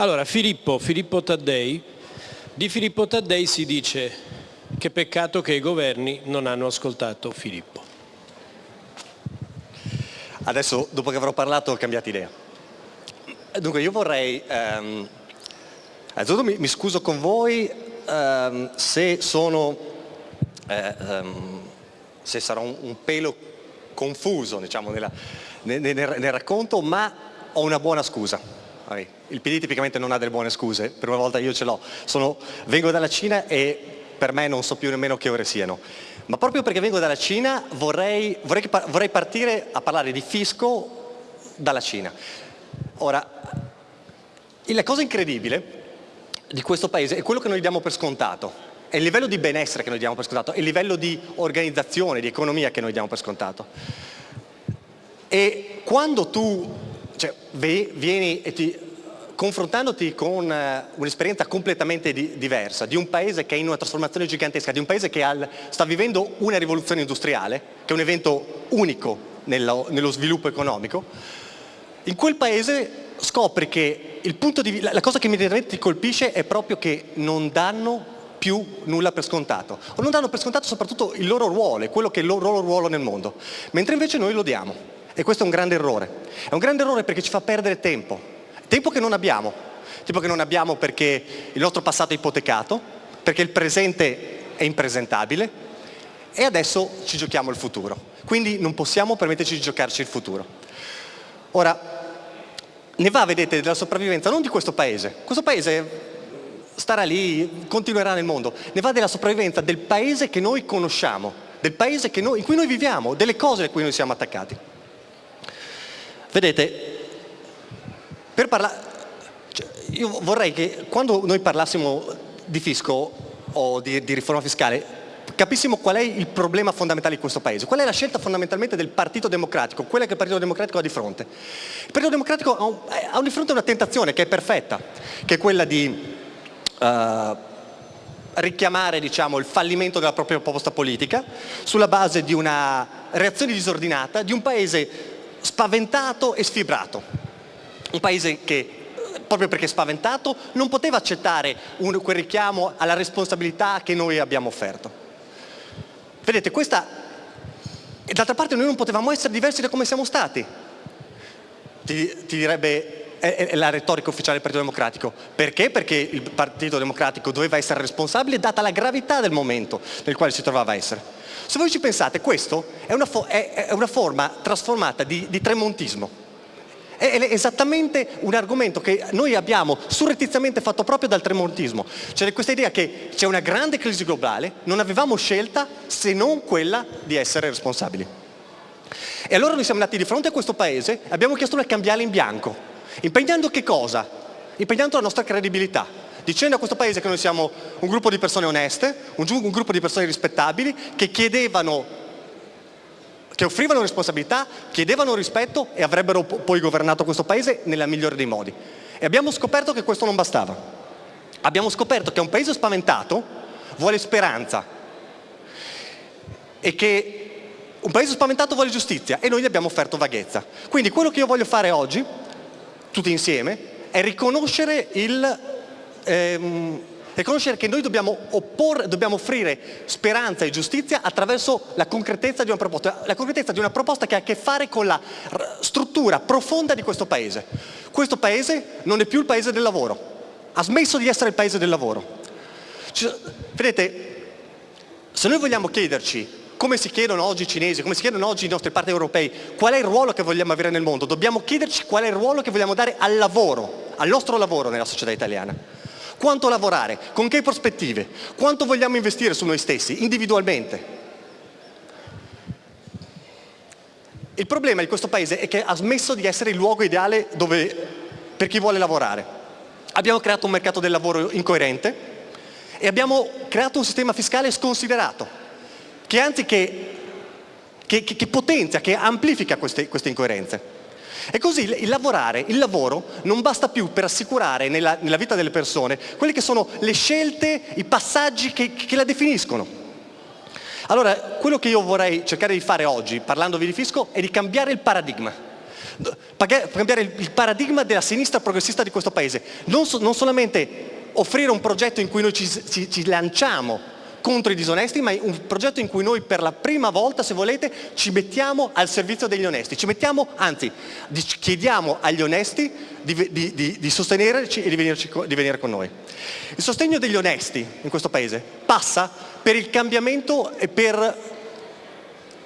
Allora, Filippo, Filippo Taddei, di Filippo Taddei si dice che peccato che i governi non hanno ascoltato Filippo. Adesso, dopo che avrò parlato, ho cambiato idea. Dunque, io vorrei... Ehm, innanzitutto mi, mi, scuso con voi ehm, se sono... Eh, ehm, se sarò un, un pelo confuso, diciamo, nella, nel, nel, nel racconto, ma ho una buona scusa. Il PD tipicamente non ha delle buone scuse, per una volta io ce l'ho. vengo dalla Cina e per me non so più nemmeno che ore siano. Ma proprio perché vengo dalla Cina vorrei, vorrei, vorrei partire a parlare di fisco dalla Cina. Ora, la cosa incredibile di questo paese è quello che noi diamo per scontato, è il livello di benessere che noi diamo per scontato, è il livello di organizzazione, di economia che noi diamo per scontato. E quando tu cioè, vieni e ti, confrontandoti con eh, un'esperienza completamente di, diversa, di un paese che è in una trasformazione gigantesca, di un paese che al, sta vivendo una rivoluzione industriale, che è un evento unico nello, nello sviluppo economico, in quel paese scopri che di, la cosa che immediatamente ti colpisce è proprio che non danno più nulla per scontato, o non danno per scontato soprattutto il loro ruolo, quello che è il loro ruolo nel mondo, mentre invece noi lo diamo. E questo è un grande errore. È un grande errore perché ci fa perdere tempo. Tempo che non abbiamo. Tempo che non abbiamo perché il nostro passato è ipotecato, perché il presente è impresentabile e adesso ci giochiamo il futuro. Quindi non possiamo permetterci di giocarci il futuro. Ora, ne va, vedete, della sopravvivenza non di questo paese. Questo paese starà lì, continuerà nel mondo. Ne va della sopravvivenza del paese che noi conosciamo, del paese noi, in cui noi viviamo, delle cose a cui noi siamo attaccati. Vedete, per parlare, cioè, io vorrei che quando noi parlassimo di fisco o di, di riforma fiscale capissimo qual è il problema fondamentale di questo Paese, qual è la scelta fondamentalmente del Partito Democratico, quella che il Partito Democratico ha di fronte. Il Partito Democratico ha, di fronte una tentazione che è perfetta, che è quella di uh, richiamare diciamo, il fallimento della propria proposta politica sulla base di una reazione disordinata di un Paese spaventato e sfibrato. Un paese che proprio perché spaventato non poteva accettare un, quel richiamo alla responsabilità che noi abbiamo offerto. Vedete, questa, e d'altra parte noi non potevamo essere diversi da come siamo stati, ti, ti direbbe la retorica ufficiale del Partito Democratico. Perché? Perché il Partito Democratico doveva essere responsabile data la gravità del momento nel quale si trovava a essere. Se voi ci pensate, questo è una, è, è una forma trasformata di, di tremontismo. È esattamente un argomento che noi abbiamo surrettiziamente fatto proprio dal tremontismo. C'è questa idea che c'è una grande crisi globale, non avevamo scelta se non quella di essere responsabili. E allora noi siamo andati di fronte a questo paese e abbiamo chiesto una cambiale in bianco, impegnando che cosa? Impegnando la nostra credibilità dicendo a questo Paese che noi siamo un gruppo di persone oneste, un, un gruppo di persone rispettabili, che chiedevano che offrivano responsabilità, chiedevano rispetto e avrebbero poi governato questo Paese nella migliore dei modi. E abbiamo scoperto che questo non bastava. Abbiamo scoperto che un Paese spaventato vuole speranza e che un Paese spaventato vuole giustizia e noi gli abbiamo offerto vaghezza. Quindi quello che io voglio fare oggi, tutti insieme, è riconoscere il ehm, riconoscere che noi dobbiamo, opporre, dobbiamo offrire speranza e giustizia attraverso la concretezza di una proposta, la concretezza di una proposta che ha a che fare con la struttura profonda di questo Paese. Questo Paese non è più il Paese del lavoro, ha smesso di essere il Paese del lavoro. Cioè, vedete, se noi vogliamo chiederci come si chiedono oggi i cinesi, come si chiedono oggi i nostri partner europei, qual è il ruolo che vogliamo avere nel mondo, dobbiamo chiederci qual è il ruolo che vogliamo dare al lavoro, al nostro lavoro nella società italiana. Quanto lavorare? Con che prospettive? Quanto vogliamo investire su noi stessi, individualmente? Il problema di questo Paese è che ha smesso di essere il luogo ideale dove, per chi vuole lavorare. Abbiamo creato un mercato del lavoro incoerente e abbiamo creato un sistema fiscale sconsiderato, che anzi che, che, che potenzia, che amplifica queste, queste incoerenze. E così il lavorare, il lavoro non basta più per assicurare nella, nella vita delle persone quelle che sono le scelte, i passaggi che, che la definiscono. Allora, quello che io vorrei cercare di fare oggi, parlandovi di fisco, è di cambiare il paradigma. cambiare il paradigma della sinistra progressista di questo paese, non, so, non solamente offrire un progetto in cui noi ci, ci, ci lanciamo contro i disonesti, ma è un progetto in cui noi per la prima volta, se volete, ci mettiamo al servizio degli onesti, ci mettiamo, anzi, chiediamo agli onesti di, di, di, di sostenerci e di, venirci, di venire con noi. Il sostegno degli onesti in questo paese passa per il cambiamento e per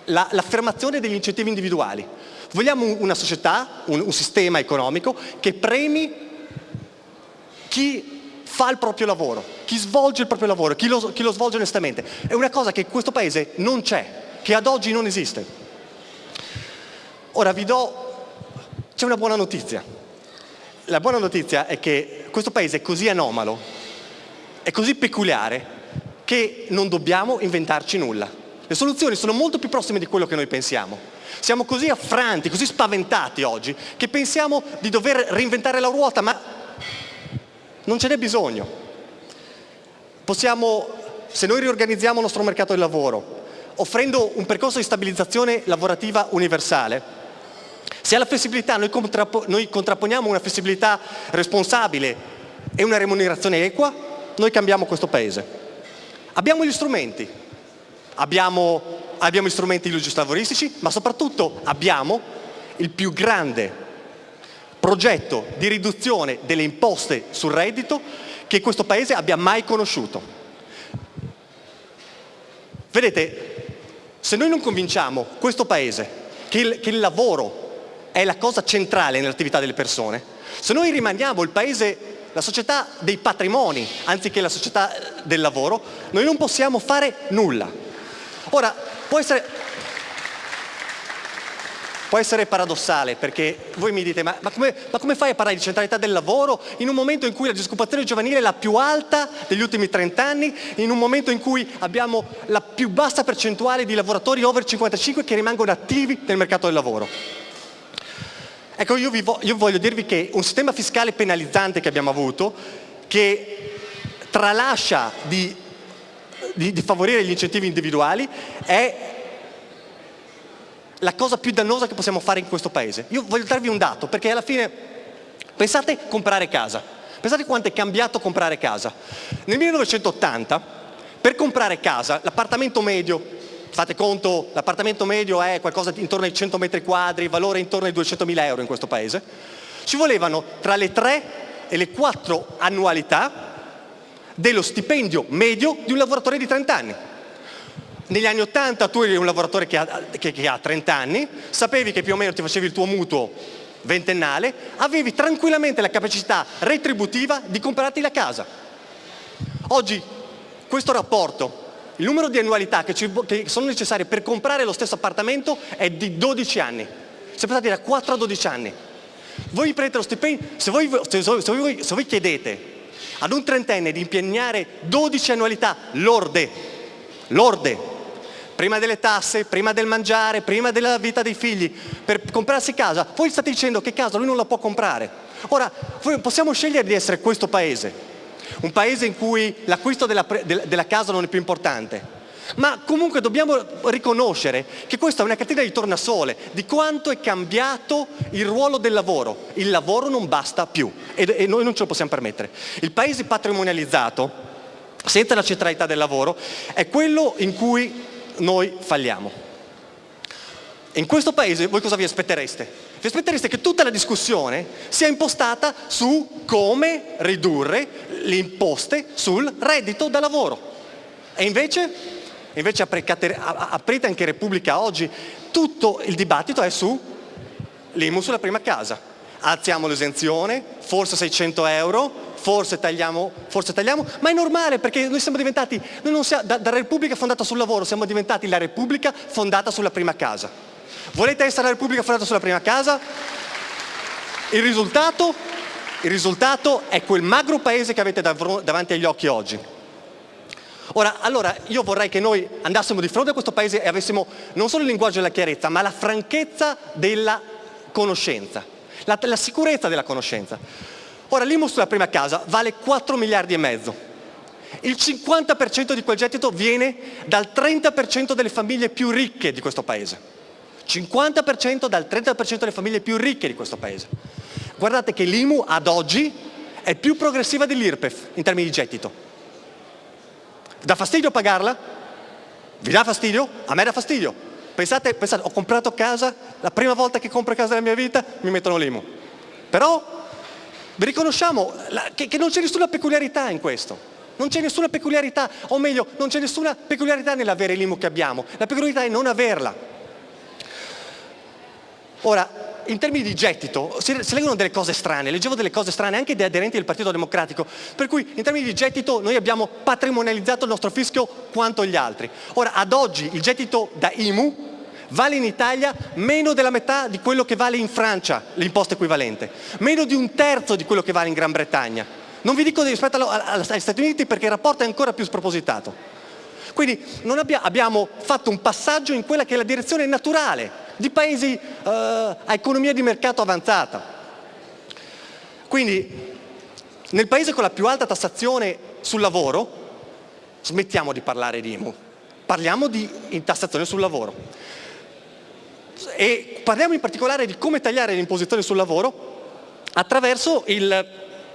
l'affermazione degli incentivi individuali. Vogliamo una società, un, un sistema economico che premi chi fa il proprio lavoro, chi svolge il proprio lavoro, chi lo, chi lo svolge onestamente. È una cosa che in questo paese non c'è, che ad oggi non esiste. Ora vi do, c'è una buona notizia. La buona notizia è che questo paese è così anomalo, è così peculiare, che non dobbiamo inventarci nulla. Le soluzioni sono molto più prossime di quello che noi pensiamo. Siamo così affranti, così spaventati oggi, che pensiamo di dover reinventare la ruota, ma non ce n'è bisogno. Possiamo, se noi riorganizziamo il nostro mercato del lavoro, offrendo un percorso di stabilizzazione lavorativa universale, se alla flessibilità noi, contrappo, noi contrapponiamo una flessibilità responsabile e una remunerazione equa, noi cambiamo questo Paese. Abbiamo gli strumenti, abbiamo, abbiamo gli strumenti lavoristici, ma soprattutto abbiamo il più grande progetto di riduzione delle imposte sul reddito che questo Paese abbia mai conosciuto. Vedete, se noi non convinciamo questo Paese che il, che il lavoro è la cosa centrale nell'attività delle persone, se noi rimaniamo il Paese, la società dei patrimoni anziché la società del lavoro, noi non possiamo fare nulla. Ora, può essere, può essere paradossale perché voi mi dite ma, ma, come, ma, come, fai a parlare di centralità del lavoro in un momento in cui la disoccupazione giovanile è la più alta degli ultimi 30 anni, in un momento in cui abbiamo la più bassa percentuale di lavoratori over 55 che rimangono attivi nel mercato del lavoro. Ecco, io, vo io voglio dirvi che un sistema fiscale penalizzante che abbiamo avuto, che tralascia di, di, di favorire gli incentivi individuali, è la cosa più dannosa che possiamo fare in questo paese. Io voglio darvi un dato, perché alla fine pensate comprare casa. Pensate quanto è cambiato comprare casa. Nel 1980, per comprare casa, l'appartamento medio, fate conto, l'appartamento medio è qualcosa intorno ai 100 metri quadri, valore intorno ai 200 mila euro in questo paese, ci volevano tra le 3 e le 4 annualità dello stipendio medio di un lavoratore di 30 anni. Negli anni 80 tu eri un lavoratore che ha, che, che ha 30 anni, sapevi che più o meno ti facevi il tuo mutuo ventennale, avevi tranquillamente la capacità retributiva di comprarti la casa. Oggi questo rapporto, il numero di annualità che, ci, che sono necessarie per comprare lo stesso appartamento è di 12 anni. Si è passati da 4 a 12 anni. Voi prendete lo stipendio, se voi, se, se voi, se voi chiedete ad un trentenne di impegnare 12 annualità lorde, lorde, prima delle tasse, prima del mangiare, prima della vita dei figli, per comprarsi casa, voi state dicendo che casa lui non la può comprare. Ora, possiamo scegliere di essere questo paese, un paese in cui l'acquisto della, della casa non è più importante, ma comunque dobbiamo riconoscere che questa è una catena di tornasole di quanto è cambiato il ruolo del lavoro. Il lavoro non basta più e, noi non ce lo possiamo permettere. Il paese patrimonializzato, senza la centralità del lavoro, è quello in cui noi falliamo. In questo paese voi cosa vi aspettereste? Vi aspettereste che tutta la discussione sia impostata su come ridurre le imposte sul reddito da lavoro. E invece, invece aprite anche Repubblica oggi, tutto il dibattito è su l'IMU sulla prima casa. Alziamo l'esenzione, forse 600 euro, forse tagliamo, forse tagliamo, ma è normale perché noi siamo diventati, noi siamo, da, da Repubblica fondata sul lavoro, siamo diventati la Repubblica fondata sulla prima casa. Volete essere la Repubblica fondata sulla prima casa? Il risultato? Il risultato è quel magro paese che avete davanti agli occhi oggi. Ora, allora, io vorrei che noi andassimo di fronte a questo paese e avessimo non solo il linguaggio della chiarezza, ma la franchezza della conoscenza, la, la sicurezza della conoscenza. Ora l'IMU sulla prima casa vale 4 miliardi e mezzo. Il 50% di quel gettito viene dal 30% delle famiglie più ricche di questo paese. 50% dal 30% delle famiglie più ricche di questo paese. Guardate che l'IMU ad oggi è più progressiva dell'IRPEF in termini di gettito. Dà fastidio pagarla? Vi dà fastidio? A me dà fastidio. Pensate, pensate, ho comprato casa, la prima volta che compro casa nella mia vita mi mettono l'IMU. Però vi riconosciamo che, che non c'è nessuna peculiarità in questo. Non c'è nessuna peculiarità, o meglio, non c'è nessuna peculiarità nell'avere l'IMU che abbiamo. La peculiarità è non averla. Ora, in termini di gettito si, si, leggono delle cose strane, leggevo delle cose strane anche dei aderenti del Partito Democratico, per cui in termini di gettito noi abbiamo patrimonializzato il nostro fischio quanto gli altri. Ora, ad oggi il gettito da IMU vale in Italia meno della metà di quello che vale in Francia l'imposta equivalente, meno di un terzo di quello che vale in Gran Bretagna. Non vi dico rispetto agli Stati Uniti perché il rapporto è ancora più spropositato. Quindi abbia, abbiamo fatto un passaggio in quella che è la direzione naturale di paesi eh, a economia di mercato avanzata. Quindi nel paese con la più alta tassazione sul lavoro smettiamo di parlare di IMU, parliamo di tassazione sul lavoro. E parliamo in particolare di come tagliare l'imposizione sul lavoro attraverso il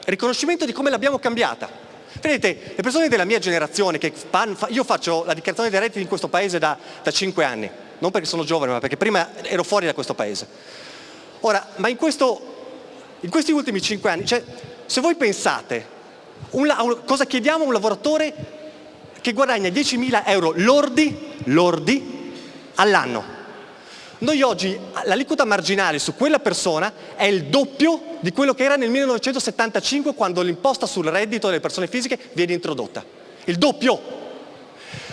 riconoscimento di come l'abbiamo cambiata. Vedete, le persone della mia generazione, che fanno, io faccio la dichiarazione dei redditi in questo paese da, da 5 anni, non perché sono giovane, ma perché prima ero fuori da questo paese. Ora, ma in, questo, in questi ultimi 5 anni, cioè, se voi pensate, un, cosa chiediamo a un lavoratore che guadagna 10.000 euro lordi, lordi all'anno? Noi oggi l'aliquota marginale su quella persona è il doppio di quello che era nel 1975 quando l'imposta sul reddito delle persone fisiche viene introdotta. Il doppio.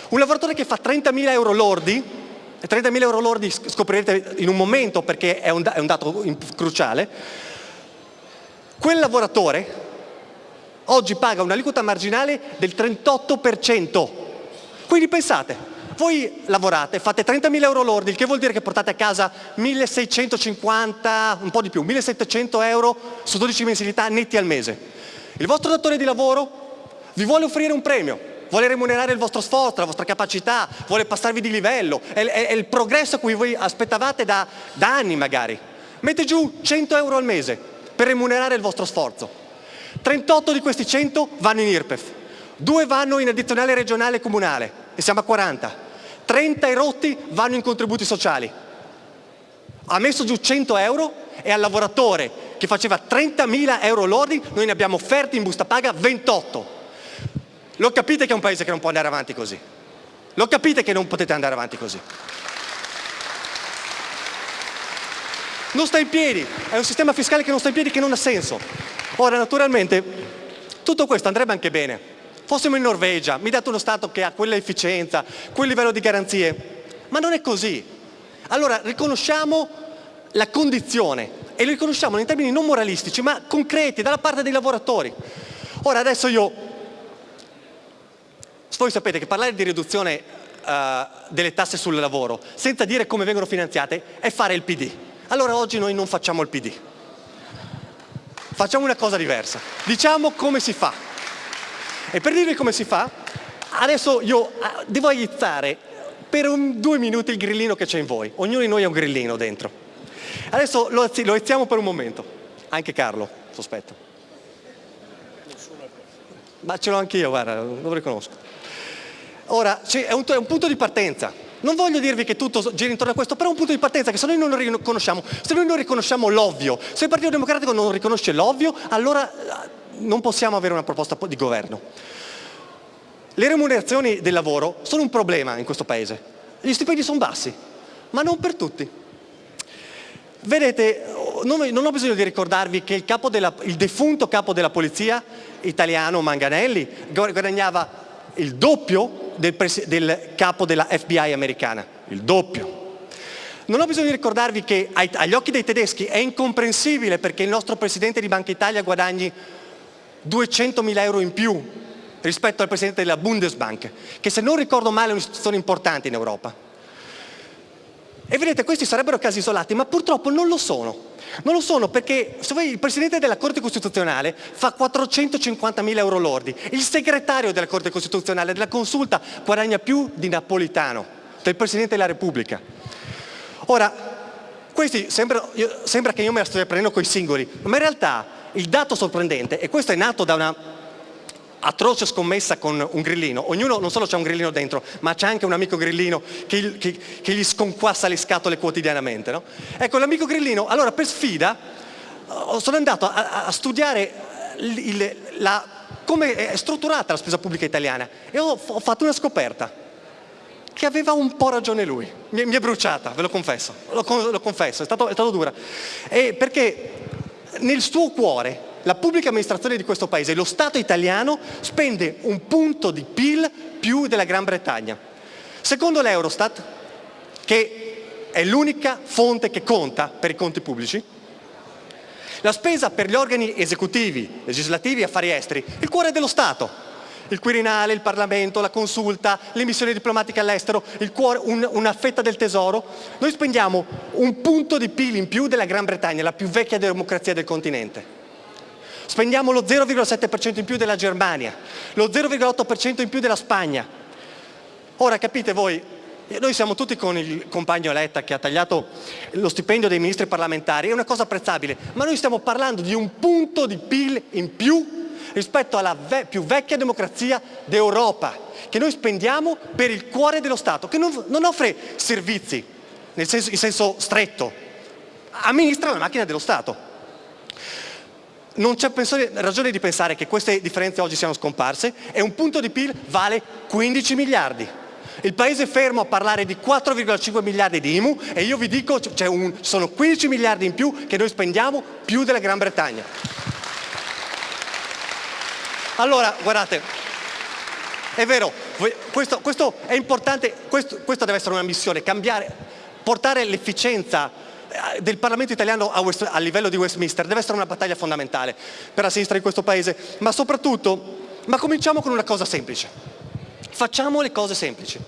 Un lavoratore che fa 30.000 euro lordi, 30.000 euro lordi scoprirete in un momento perché è un, è un dato cruciale, quel lavoratore oggi paga un'aliquota marginale del 38%. Quindi pensate, voi lavorate, fate 30.000 euro lordi, il che vuol dire che portate a casa 1.650, un po' di più, 1.700 euro su 12 mensilità netti al mese. Il vostro datore di lavoro vi vuole offrire un premio, vuole remunerare il vostro sforzo, la vostra capacità, vuole passarvi di livello, è, è, è il progresso a cui voi aspettavate da, da anni magari. Mette giù 100 euro al mese per remunerare il vostro sforzo. 38 di questi 100 vanno in IRPEF, 2 vanno in addizionale regionale e comunale e siamo a 40. 30 erotti vanno in contributi sociali. Ha messo giù 100 euro e al lavoratore che faceva 30.000 euro lordi noi ne abbiamo offerti in busta paga 28. Lo capite che è un paese che non può andare avanti così? Lo capite che non potete andare avanti così? Non sta in piedi, è un sistema fiscale che non sta in piedi, che non ha senso. Ora, naturalmente, tutto questo andrebbe anche bene Fossimo in Norvegia, mi date uno Stato che ha quella efficienza, quel livello di garanzie, ma non è così. Allora riconosciamo la condizione e lo riconosciamo in termini non moralistici ma concreti dalla parte dei lavoratori. Ora adesso io, voi sapete che parlare di riduzione uh, delle tasse sul lavoro senza dire come vengono finanziate è fare il PD. Allora oggi noi non facciamo il PD. Facciamo una cosa diversa. Diciamo come si fa. E per dirvi come si fa, adesso io ah, devo aizzare per un, due minuti il grillino che c'è in voi. Ognuno di noi ha un grillino dentro. Adesso lo, lo aiziamo per un momento. Anche Carlo, sospetto. Ma ce l'ho anch'io, guarda, lo riconosco. Ora, è un, è un punto di partenza. Non voglio dirvi che tutto gira intorno a questo, però è un punto di partenza che se noi non lo riconosciamo, se noi non riconosciamo l'ovvio, se il Partito Democratico non riconosce l'ovvio, allora non possiamo avere una proposta di governo. Le remunerazioni del lavoro sono un problema in questo paese. Gli stipendi sono bassi, ma non per tutti. Vedete, non ho bisogno di ricordarvi che il, capo della, il defunto capo della polizia italiano Manganelli guadagnava il doppio del, del capo della FBI americana, il doppio. Non ho bisogno di ricordarvi che agli occhi dei tedeschi è incomprensibile perché il nostro Presidente di Banca Italia guadagni 200.000 euro in più rispetto al Presidente della Bundesbank, che se non ricordo male è un'istituzione importante in Europa. E vedete, questi sarebbero casi isolati, ma purtroppo non lo sono. Non lo sono perché voi, il Presidente della Corte Costituzionale fa 450.000 euro lordi, il segretario della Corte Costituzionale della Consulta guadagna più di Napolitano, del Presidente della Repubblica. Ora, questi sembra, io, sembra che io me la stia prendendo con i singoli, ma in realtà il dato sorprendente, e questo è nato da una atroce scommessa con un grillino, ognuno non solo c'è un grillino dentro, ma c'è anche un amico grillino che, che, che gli sconquassa le scatole quotidianamente. No? Ecco, l'amico grillino, allora per sfida sono andato a, a studiare il, la, come è strutturata la spesa pubblica italiana e ho, ho fatto una scoperta che aveva un po' ragione lui, mi, mi è bruciata, ve lo confesso, lo, lo confesso, è stato, è stato dura, e perché nel suo cuore la pubblica amministrazione di questo paese, lo Stato italiano, spende un punto di PIL più della Gran Bretagna. Secondo l'Eurostat, che è l'unica fonte che conta per i conti pubblici, la spesa per gli organi esecutivi, legislativi e affari esteri, il cuore dello Stato, il Quirinale, il Parlamento, la consulta, le missioni diplomatiche all'estero, un, una fetta del tesoro, noi spendiamo un punto di PIL in più della Gran Bretagna, la più vecchia democrazia del continente. Spendiamo lo 0,7% in più della Germania, lo 0,8% in più della Spagna. Ora capite voi, noi siamo tutti con il compagno Letta che ha tagliato lo stipendio dei ministri parlamentari, è una cosa apprezzabile, ma noi stiamo parlando di un punto di PIL in più rispetto alla ve più vecchia democrazia d'Europa, che noi spendiamo per il cuore dello Stato, che non, non offre servizi, nel senso, in senso stretto, amministra la macchina dello Stato non c'è ragione di pensare che queste differenze oggi siano scomparse e un punto di PIL vale 15 miliardi. Il paese è fermo a parlare di 4,5 miliardi di IMU e io vi dico un, sono 15 miliardi in più che noi spendiamo più della Gran Bretagna. Allora, guardate, è vero, questo, questo è importante, questo, questa deve essere una missione, cambiare, portare l'efficienza eh, del Parlamento italiano a, West, a, livello di Westminster deve essere una battaglia fondamentale per la sinistra in questo paese, ma soprattutto, ma cominciamo con una cosa semplice. Facciamo le cose semplici.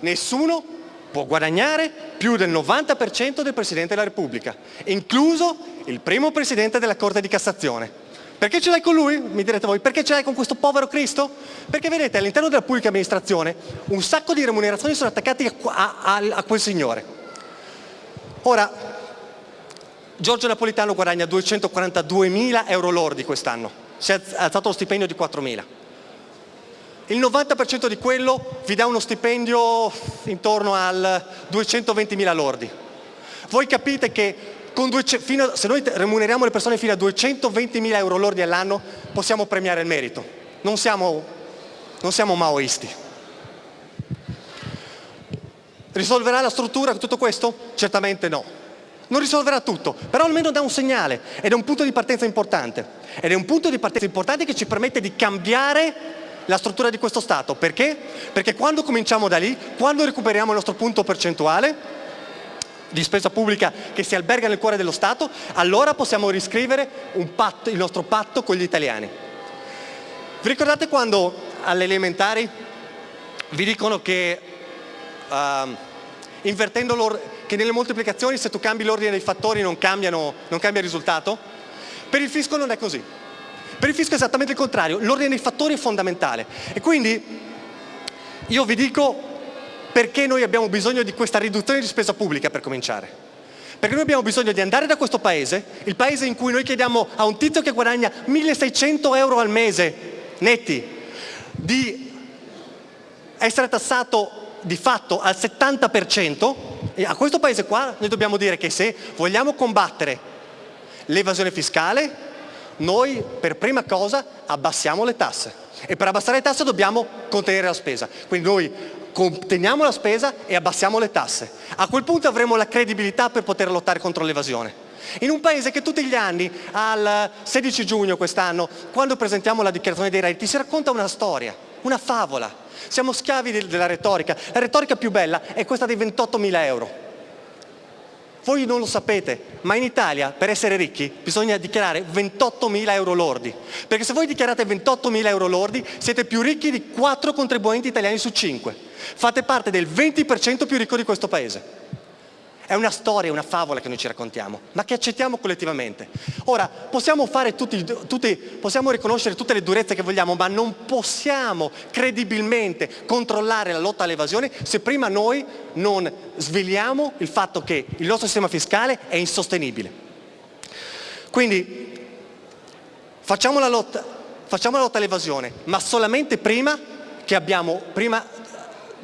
Nessuno può guadagnare più del 90% del Presidente della Repubblica, incluso il primo Presidente della Corte di Cassazione. Perché ce l'hai con lui? Mi direte voi, perché ce l'hai con questo povero Cristo? Perché vedete all'interno della pubblica amministrazione un sacco di remunerazioni sono attaccate a, a, a quel signore. Ora, Giorgio Napolitano guadagna 242 mila euro lordi quest'anno, si è alzato lo stipendio di 4 mila. Il 90% di quello vi dà uno stipendio intorno al 220 mila lordi. Voi capite che a, se noi remuneriamo le persone fino a 220 mila euro lordi all'anno possiamo premiare il merito. Non siamo, non siamo maoisti. Risolverà la struttura tutto questo? Certamente no. Non risolverà tutto, però almeno dà un segnale ed è un punto di partenza importante. Ed è un punto di partenza importante che ci permette di cambiare la struttura di questo Stato. Perché? Perché quando cominciamo da lì, quando recuperiamo il nostro punto percentuale di spesa pubblica che si alberga nel cuore dello Stato, allora possiamo riscrivere patto, il nostro patto con gli italiani. Vi ricordate quando alle elementari vi dicono che uh, che nelle moltiplicazioni se tu cambi l'ordine dei fattori non, cambiano, non cambia il risultato? Per il fisco non è così. Per il fisco è esattamente il contrario, l'ordine dei fattori è fondamentale. E quindi io vi dico perché noi abbiamo bisogno di questa riduzione di spesa pubblica per cominciare. Perché noi abbiamo bisogno di andare da questo paese, il paese in cui noi chiediamo a un tizio che guadagna 1600 euro al mese netti di essere tassato di fatto al 70%, e a questo paese qua noi dobbiamo dire che se vogliamo combattere l'evasione fiscale, noi per prima cosa abbassiamo le tasse e per abbassare le tasse dobbiamo contenere la spesa. Quindi noi conteniamo la spesa e abbassiamo le tasse. A quel punto avremo la credibilità per poter lottare contro l'evasione. In un paese che tutti gli anni, al 16 giugno quest'anno, quando presentiamo la dichiarazione dei redditi, si racconta una storia, una favola, siamo schiavi della retorica. La retorica più bella è questa dei 28.000 euro. Voi non lo sapete, ma in Italia per essere ricchi bisogna dichiarare 28.000 euro lordi. Perché se voi dichiarate 28.000 euro lordi siete più ricchi di 4 contribuenti italiani su 5. Fate parte del 20% più ricco di questo paese. È una storia, una favola che noi ci raccontiamo, ma che accettiamo collettivamente. Ora, possiamo, tutti, tutti, possiamo riconoscere tutte le durezze che vogliamo, ma non possiamo credibilmente controllare la lotta all'evasione se prima noi non sveliamo il fatto che il nostro sistema fiscale è insostenibile. Quindi facciamo la lotta, facciamo la lotta all'evasione, ma solamente prima che abbiamo, prima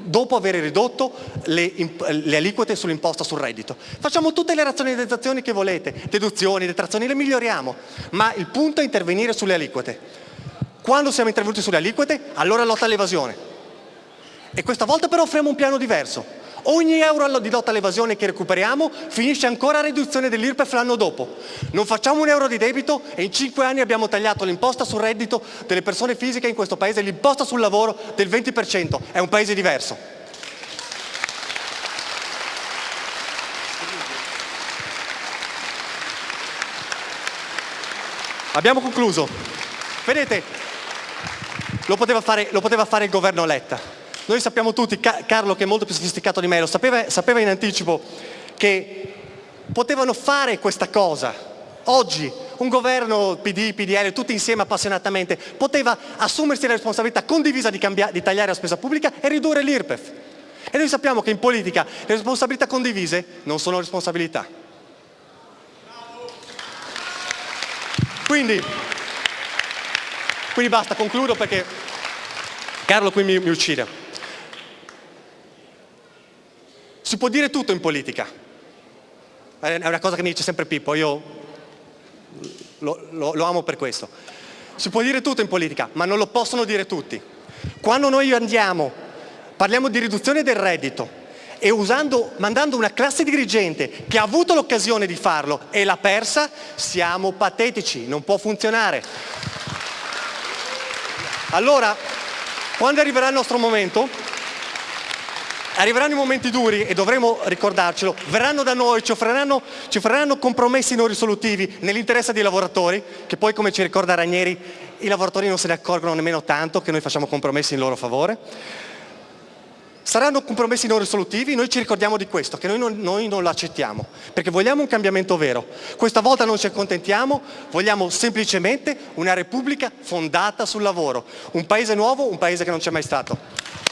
dopo aver ridotto le, le aliquote sull'imposta sul reddito. Facciamo tutte le razionalizzazioni che volete, deduzioni, detrazioni, le miglioriamo, ma il punto è intervenire sulle aliquote. Quando siamo intervenuti sulle aliquote, allora lotta all'evasione. E questa volta però offriamo un piano diverso. Ogni euro di lotta all'evasione che recuperiamo finisce ancora a riduzione dell'IRPEF l'anno dopo. Non facciamo un euro di debito e in cinque anni abbiamo tagliato l'imposta sul reddito delle persone fisiche in questo paese, l'imposta sul lavoro del 20%. È un paese diverso. Abbiamo concluso. Vedete, lo poteva fare, lo poteva fare il governo Letta noi sappiamo tutti, Carlo che è molto più sofisticato di me, lo sapeva, sapeva in anticipo che potevano fare questa cosa. Oggi un governo PD, PDL, tutti insieme appassionatamente, poteva assumersi la responsabilità condivisa di, di tagliare la spesa pubblica e ridurre l'IRPEF. E noi sappiamo che in politica le responsabilità condivise non sono responsabilità. Quindi, quindi basta, concludo perché Carlo qui mi, mi uccide. Si può dire tutto in politica. È una cosa che mi dice sempre Pippo, io lo, lo, lo amo per questo. Si può dire tutto in politica, ma non lo possono dire tutti. Quando noi andiamo, parliamo di riduzione del reddito e usando, mandando una classe dirigente che ha avuto l'occasione di farlo e l'ha persa, siamo patetici, non può funzionare. Allora, quando arriverà il nostro momento, arriveranno i momenti duri e dovremo ricordarcelo, verranno da noi, ci offriranno, ci offriranno compromessi non risolutivi nell'interesse dei lavoratori, che poi come ci ricorda Ranieri, i lavoratori non se ne accorgono nemmeno tanto che noi facciamo compromessi in loro favore. Saranno compromessi non risolutivi, noi ci ricordiamo di questo, che noi non, noi non lo accettiamo, perché vogliamo un cambiamento vero. Questa volta non ci accontentiamo, vogliamo semplicemente una Repubblica fondata sul lavoro, un paese nuovo, un paese che non c'è mai stato.